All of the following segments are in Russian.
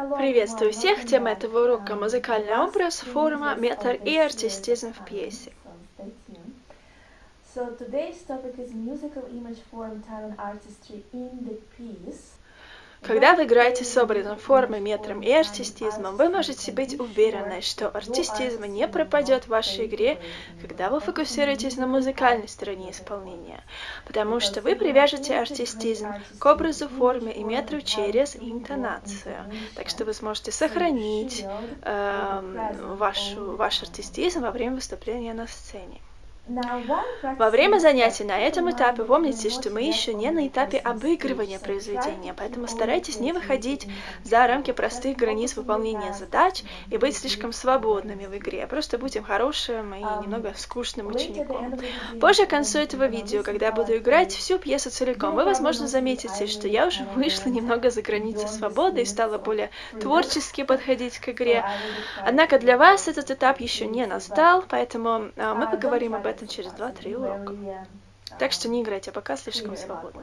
Приветствую всех! Тема этого урока – музыкальный образ, форма, метр и артистизм в пьесе. So today's topic is musical image form, talent, artistry in the piece. Когда вы играете с образом, формой, метром и артистизмом, вы можете быть уверены, что артистизм не пропадет в вашей игре, когда вы фокусируетесь на музыкальной стороне исполнения, потому что вы привяжете артистизм к образу, форме и метру через интонацию. Так что вы сможете сохранить э, вашу, ваш артистизм во время выступления на сцене. Во время занятий на этом этапе помните, что мы еще не на этапе обыгрывания произведения, поэтому старайтесь не выходить за рамки простых границ выполнения задач и быть слишком свободными в игре. Просто будем хорошим и немного скучным учеником. Позже, к концу этого видео, когда я буду играть всю пьесу целиком, вы, возможно, заметите, что я уже вышла немного за границы свободы и стала более творчески подходить к игре. Однако для вас этот этап еще не настал, поэтому мы поговорим об этом этом через 2-3 урока. Так что не играйте пока слишком свободно.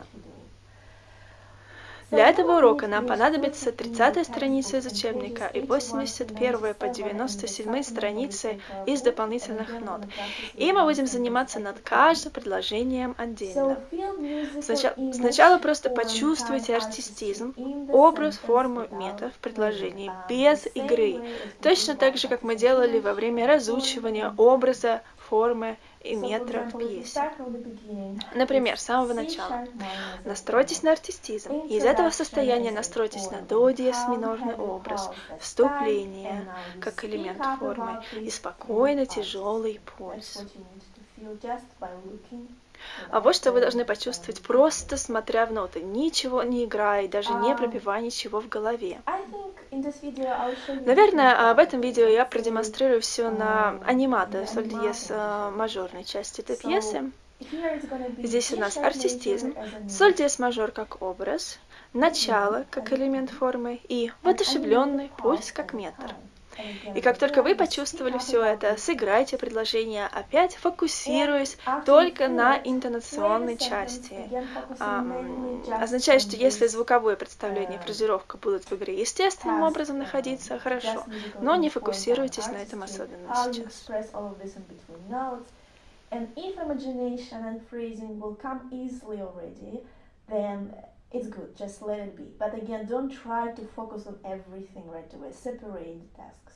Для этого урока нам понадобится 30 страница из учебника и 81 по 97 страницы из дополнительных нот. И мы будем заниматься над каждым предложением отдельно. Сначала, сначала просто почувствуйте артистизм, образ, форму, метод в предложении без игры. Точно так же, как мы делали во время разучивания образа, формы и метра в пьесе. Например, с самого начала. Настройтесь на артистизм. Из этого состояния настройтесь на до диез минорный образ, вступление как элемент формы и спокойно тяжелый пульс. А вот что вы должны почувствовать, просто смотря в ноты, ничего не играя даже не пропивая ничего в голове. Наверное, в этом видео я продемонстрирую все на анимато, соль диез мажорной части этой пьесы. Здесь у нас артистизм, соль диез мажор как образ, начало как элемент формы и воодушевленный пульс как метр. И как только вы почувствовали все это, сыграйте предложение опять, фокусируясь только на интонационной части. Означает, что если звуковое представление и фразировка будут в игре естественным образом находиться, хорошо, но не фокусируйтесь на этом особенно сейчас. And if imagination and phrasing will come easily already, then it's good, just let it be. But again, don't try to focus on everything right away. Separate the tasks.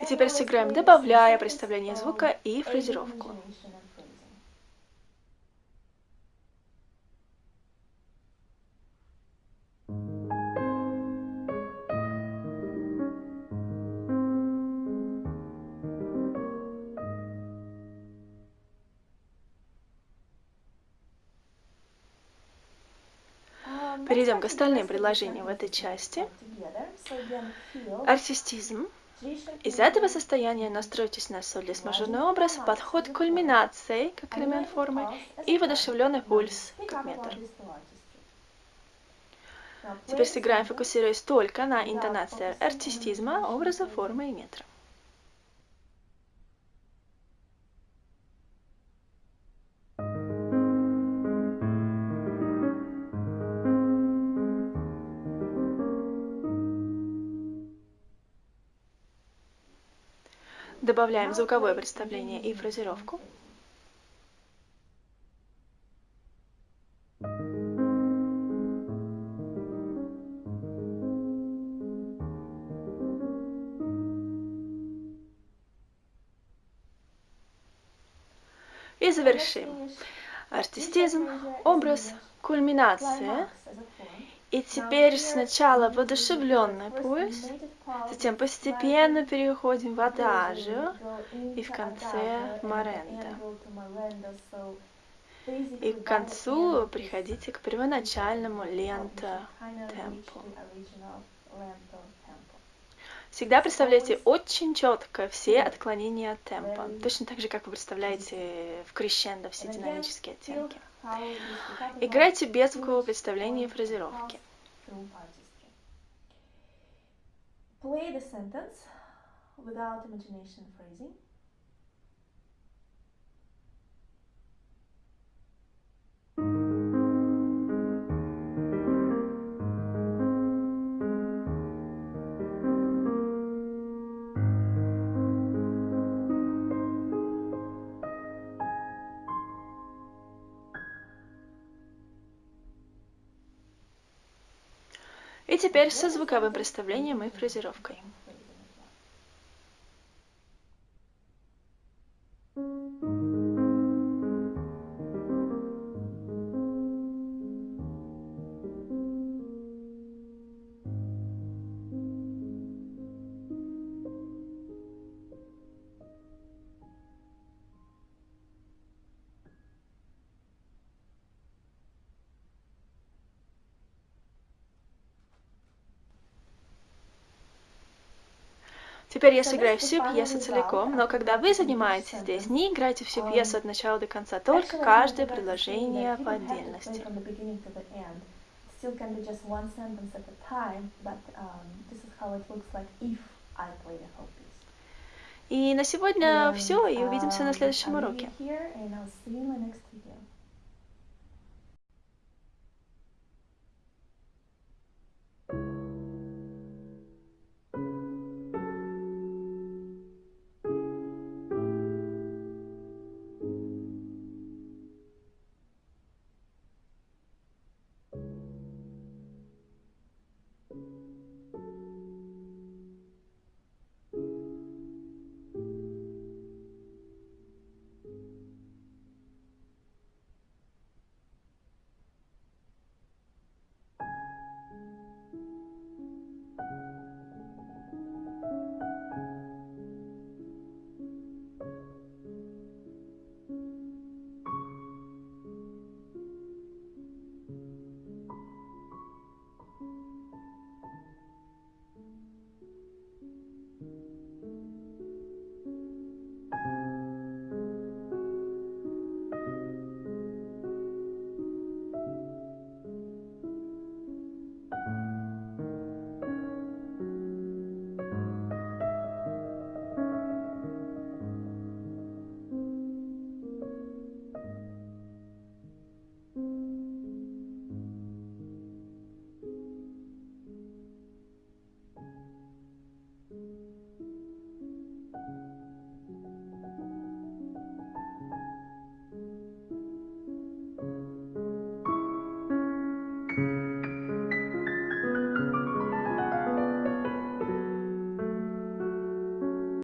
И теперь сыграем, добавляя представление звука и фразировку. Перейдем к остальным предложениям в этой части. Артистизм. Из этого состояния настройтесь на солис мажорный образ, подход к кульминации, как элемент формы, и воодушевленный пульс, как метр. Теперь сыграем, фокусируясь только на интонации артистизма, образа, формы и метра. Добавляем звуковое представление и фразировку. И завершим. Артистизм, образ, кульминация. И теперь сначала воодушевленный пульс, Затем постепенно переходим в адажио и в конце моренда. И к концу приходите к первоначальному лента темпу. Всегда представляйте очень четко все отклонения от темпа, точно так же, как вы представляете в крещендо все динамические оттенки. Играйте без звукового представления и фразировки. Play the sentence without imagination phrasing. Теперь со звуковым представлением и фразировкой. Теперь я сыграю всю пьесу целиком, но когда вы занимаетесь здесь, не играйте всю пьесу от начала до конца, только каждое предложение по отдельности. Still can be just one sentence at a time, but um, this is how it looks like if I play the whole piece. И на сегодня все, и увидимся на um, следующем уроке.